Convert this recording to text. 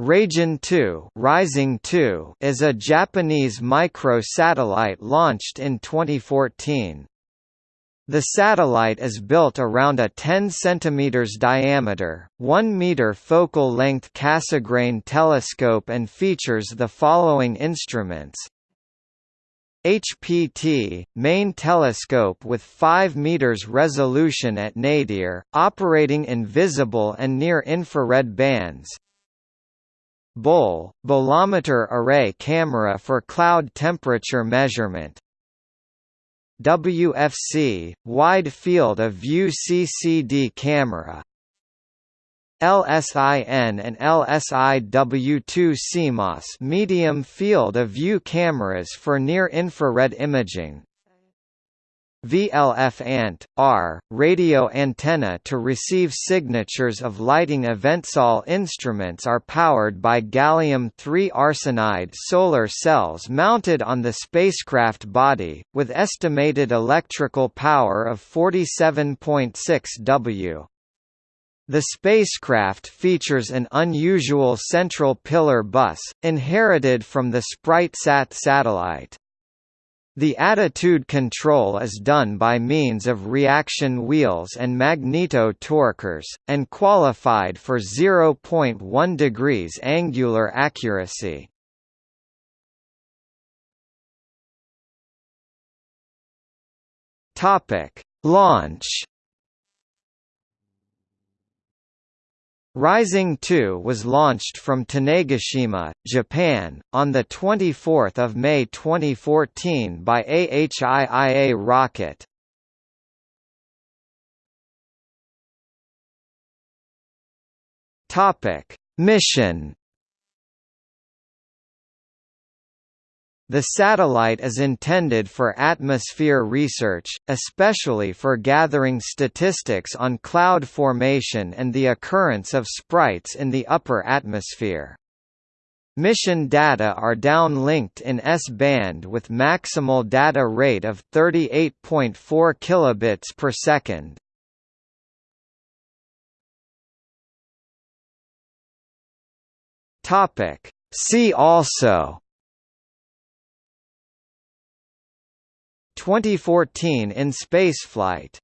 Raijin 2, Rising 2 is a Japanese micro-satellite launched in 2014. The satellite is built around a 10 cm diameter, 1 meter focal length Cassegrain telescope and features the following instruments HPT, main telescope with 5 meters resolution at nadir, operating in visible and near-infrared bands, BOL, bolometer array camera for cloud temperature measurement. WFC, wide field of view CCD camera. LSIN and LSIW2 CMOS medium field of view cameras for near-infrared imaging VLF-ANT, R, radio antenna to receive signatures of lighting events. All instruments are powered by gallium-3 arsenide solar cells mounted on the spacecraft body, with estimated electrical power of 47.6 W. The spacecraft features an unusual central pillar bus, inherited from the SpriteSat satellite. The attitude control is done by means of reaction wheels and magneto-torquers, and qualified for 0.1 degrees angular accuracy. Launch Rising 2 was launched from Tanegashima, Japan, on 24 May 2014 by an H-IIA rocket. Mission The satellite is intended for atmosphere research, especially for gathering statistics on cloud formation and the occurrence of sprites in the upper atmosphere. Mission data are downlinked in S-band with maximal data rate of 38.4 kilobits per second. Topic: See also 2014 in spaceflight